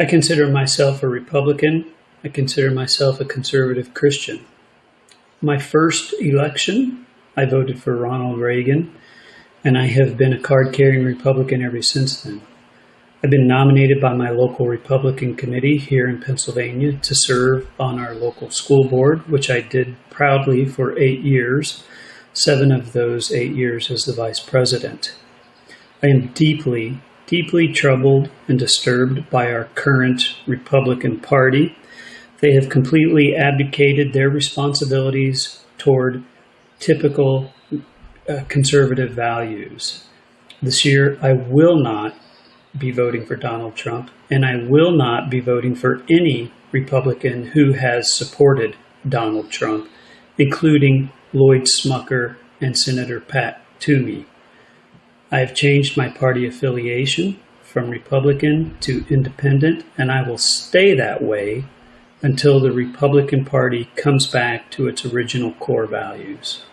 I consider myself a Republican. I consider myself a conservative Christian. My first election, I voted for Ronald Reagan, and I have been a card carrying Republican ever since then. I've been nominated by my local Republican committee here in Pennsylvania to serve on our local school board, which I did proudly for eight years, seven of those eight years as the vice president. I am deeply, deeply troubled and disturbed by our current Republican Party. They have completely abdicated their responsibilities toward typical uh, conservative values. This year, I will not be voting for Donald Trump, and I will not be voting for any Republican who has supported Donald Trump, including Lloyd Smucker and Senator Pat Toomey. I have changed my party affiliation from Republican to Independent, and I will stay that way until the Republican Party comes back to its original core values.